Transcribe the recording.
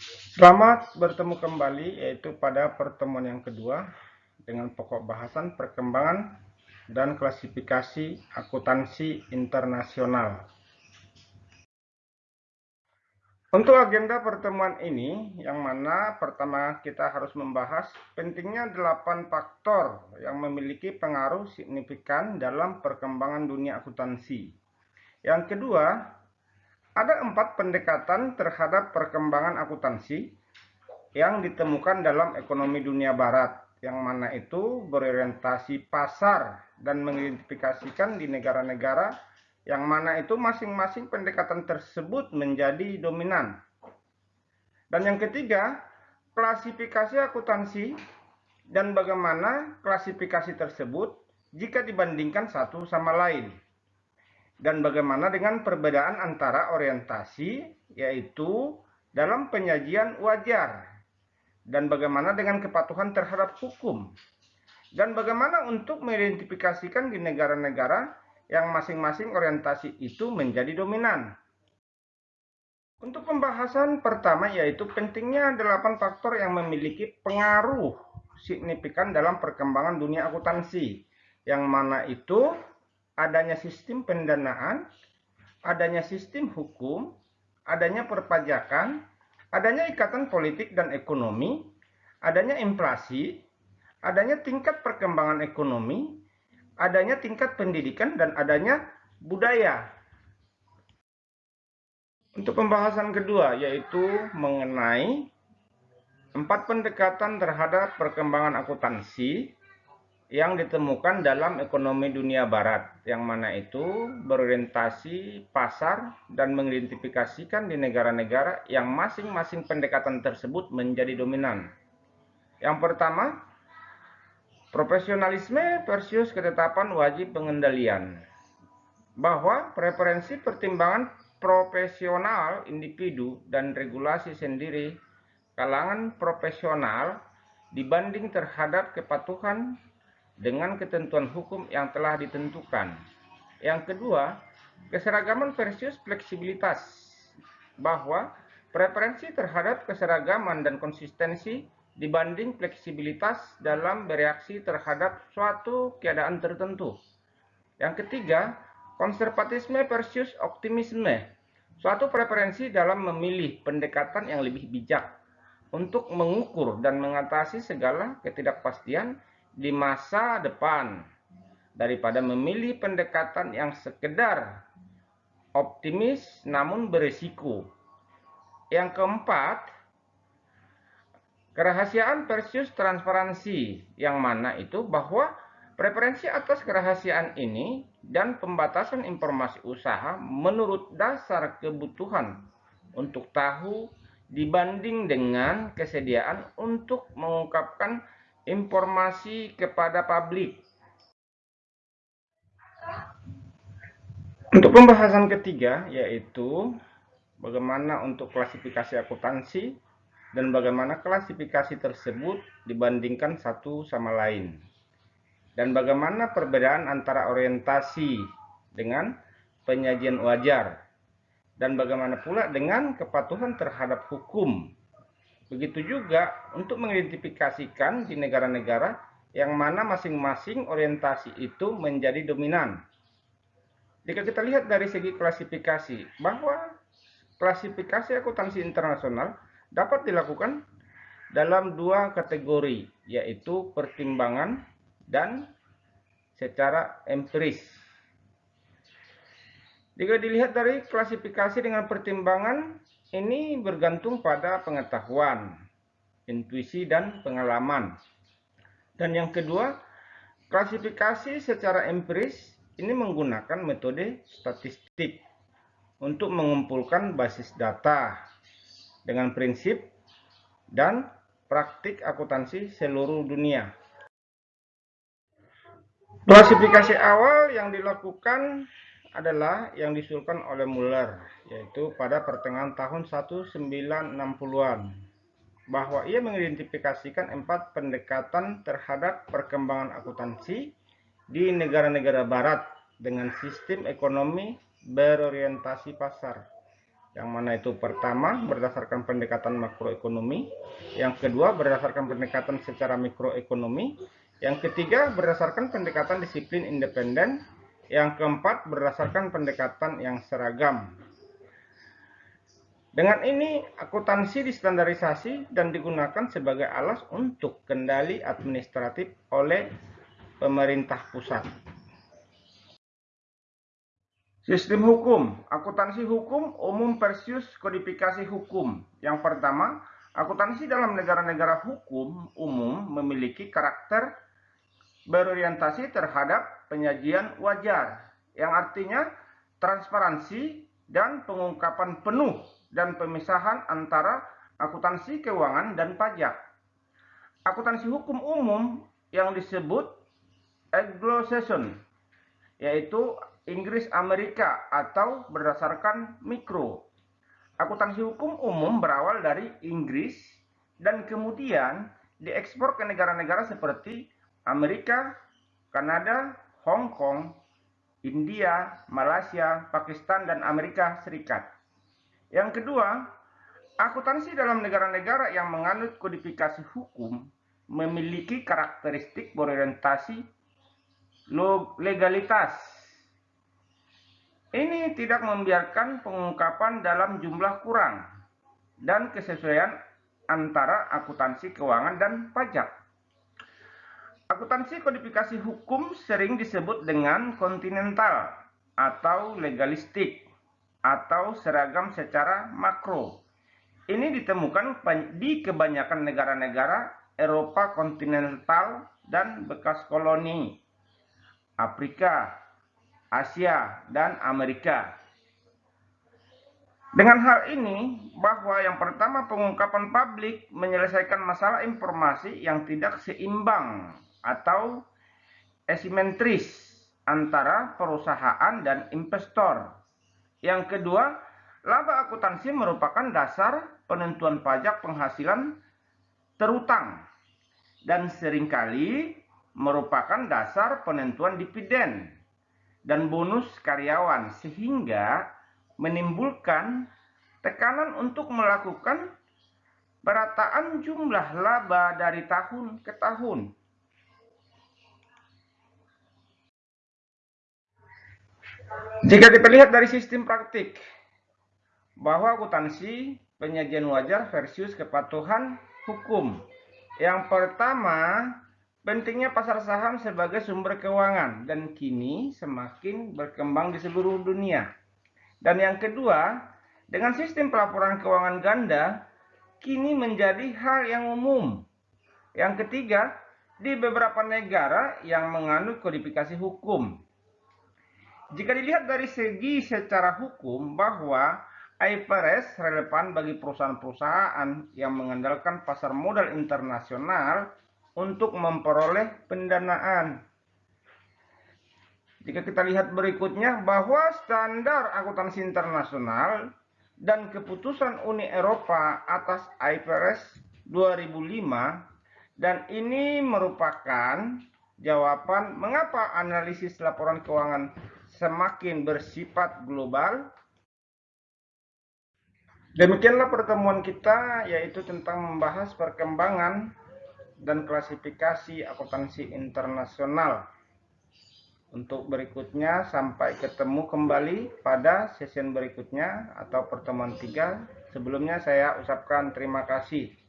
Selamat bertemu kembali yaitu pada pertemuan yang kedua dengan pokok bahasan perkembangan dan klasifikasi akuntansi internasional. Untuk agenda pertemuan ini, yang mana pertama kita harus membahas pentingnya delapan faktor yang memiliki pengaruh signifikan dalam perkembangan dunia akuntansi. Yang kedua, ada empat pendekatan terhadap perkembangan akuntansi yang ditemukan dalam ekonomi dunia barat, yang mana itu berorientasi pasar dan mengidentifikasikan di negara-negara yang mana itu masing-masing pendekatan tersebut menjadi dominan. Dan yang ketiga, klasifikasi akuntansi dan bagaimana klasifikasi tersebut jika dibandingkan satu sama lain. Dan bagaimana dengan perbedaan antara orientasi, yaitu dalam penyajian wajar. Dan bagaimana dengan kepatuhan terhadap hukum. Dan bagaimana untuk mengidentifikasikan di negara-negara yang masing-masing orientasi itu menjadi dominan. Untuk pembahasan pertama yaitu pentingnya delapan faktor yang memiliki pengaruh signifikan dalam perkembangan dunia akuntansi. Yang mana itu adanya sistem pendanaan, adanya sistem hukum, adanya perpajakan, adanya ikatan politik dan ekonomi, adanya inflasi, adanya tingkat perkembangan ekonomi, adanya tingkat pendidikan dan adanya budaya. Untuk pembahasan kedua yaitu mengenai empat pendekatan terhadap perkembangan akuntansi yang ditemukan dalam ekonomi dunia barat yang mana itu berorientasi pasar dan mengidentifikasikan di negara-negara yang masing-masing pendekatan tersebut menjadi dominan. Yang pertama, Profesionalisme versus ketetapan wajib pengendalian. Bahwa preferensi pertimbangan profesional individu dan regulasi sendiri kalangan profesional dibanding terhadap kepatuhan dengan ketentuan hukum yang telah ditentukan. Yang kedua, keseragaman versus fleksibilitas. Bahwa preferensi terhadap keseragaman dan konsistensi dibanding fleksibilitas dalam bereaksi terhadap suatu keadaan tertentu. Yang ketiga, konservatisme versus optimisme. Suatu preferensi dalam memilih pendekatan yang lebih bijak untuk mengukur dan mengatasi segala ketidakpastian di masa depan daripada memilih pendekatan yang sekedar optimis namun berisiko. Yang keempat, Kerahasiaan versus transparansi, yang mana itu bahwa preferensi atas kerahasiaan ini dan pembatasan informasi usaha menurut dasar kebutuhan untuk tahu dibanding dengan kesediaan untuk mengungkapkan informasi kepada publik. Untuk pembahasan ketiga yaitu bagaimana untuk klasifikasi akuntansi dan bagaimana klasifikasi tersebut dibandingkan satu sama lain. Dan bagaimana perbedaan antara orientasi dengan penyajian wajar. Dan bagaimana pula dengan kepatuhan terhadap hukum. Begitu juga untuk mengidentifikasikan di negara-negara yang mana masing-masing orientasi itu menjadi dominan. Jika kita lihat dari segi klasifikasi, bahwa klasifikasi akuntansi internasional dapat dilakukan dalam dua kategori, yaitu pertimbangan dan secara empiris. Jika dilihat dari klasifikasi dengan pertimbangan, ini bergantung pada pengetahuan, intuisi, dan pengalaman. Dan yang kedua, klasifikasi secara empiris ini menggunakan metode statistik untuk mengumpulkan basis data dengan prinsip dan praktik akuntansi seluruh dunia. Klasifikasi awal yang dilakukan adalah yang disuruhkan oleh Muller, yaitu pada pertengahan tahun 1960-an, bahwa ia mengidentifikasikan empat pendekatan terhadap perkembangan akuntansi di negara-negara barat dengan sistem ekonomi berorientasi pasar Yang mana itu pertama berdasarkan pendekatan makroekonomi, yang kedua berdasarkan pendekatan secara mikroekonomi, yang ketiga berdasarkan pendekatan disiplin independen, yang keempat berdasarkan pendekatan yang seragam. Dengan ini, akuntansi distandarisasi dan digunakan sebagai alas untuk kendali administratif oleh pemerintah pusat. Sistem hukum, akuntansi hukum umum versus kodifikasi hukum. Yang pertama, akuntansi dalam negara-negara hukum umum memiliki karakter berorientasi terhadap penyajian wajar, yang artinya transparansi dan pengungkapan penuh dan pemisahan antara akuntansi keuangan dan pajak. Akuntansi hukum umum yang disebut Anglo-Saxon, yaitu Inggris Amerika atau berdasarkan mikro. Akuntansi hukum umum berawal dari Inggris dan kemudian diekspor ke negara-negara seperti Amerika, Kanada, Hong Kong, India, Malaysia, Pakistan, dan Amerika Serikat. Yang kedua, akuntansi dalam negara-negara yang menganut kodifikasi hukum memiliki karakteristik berorientasi legalitas. Ini tidak membiarkan pengungkapan dalam jumlah kurang dan kesesuaian antara akuntansi keuangan dan pajak. Akuntansi kodifikasi hukum sering disebut dengan kontinental atau legalistik atau seragam secara makro. Ini ditemukan di kebanyakan negara-negara Eropa kontinental dan bekas koloni, Afrika, Asia, dan Amerika. Dengan hal ini, bahwa yang pertama pengungkapan publik menyelesaikan masalah informasi yang tidak seimbang atau asimetris antara perusahaan dan investor yang kedua, laba akuntansi merupakan dasar penentuan pajak penghasilan terutang dan sering kali merupakan dasar penentuan dividen dan bonus karyawan sehingga menimbulkan tekanan untuk melakukan perataan jumlah laba dari tahun ke tahun. Jika kita lihat dari sistem praktik, bahwa akuntansi penyajian wajar versus kepatuhan hukum. Yang pertama, pentingnya pasar saham sebagai sumber keuangan dan kini semakin berkembang di seluruh dunia. Dan yang kedua, dengan sistem pelaporan keuangan ganda kini menjadi hal yang umum. Yang ketiga, di beberapa negara yang menganut kodifikasi hukum jika dilihat dari segi secara hukum bahwa IFRS relevan bagi perusahaan-perusahaan yang mengandalkan pasar modal internasional untuk memperoleh pendanaan. Jika kita lihat berikutnya bahwa standar akuntansi internasional dan keputusan Uni Eropa atas IFRS 2005 dan ini merupakan jawaban mengapa analisis laporan keuangan semakin bersifat global. Demikianlah pertemuan kita yaitu tentang membahas perkembangan dan klasifikasi akuntansi internasional. Untuk berikutnya sampai ketemu kembali pada sesi berikutnya atau pertemuan tiga. Sebelumnya saya ucapkan terima kasih.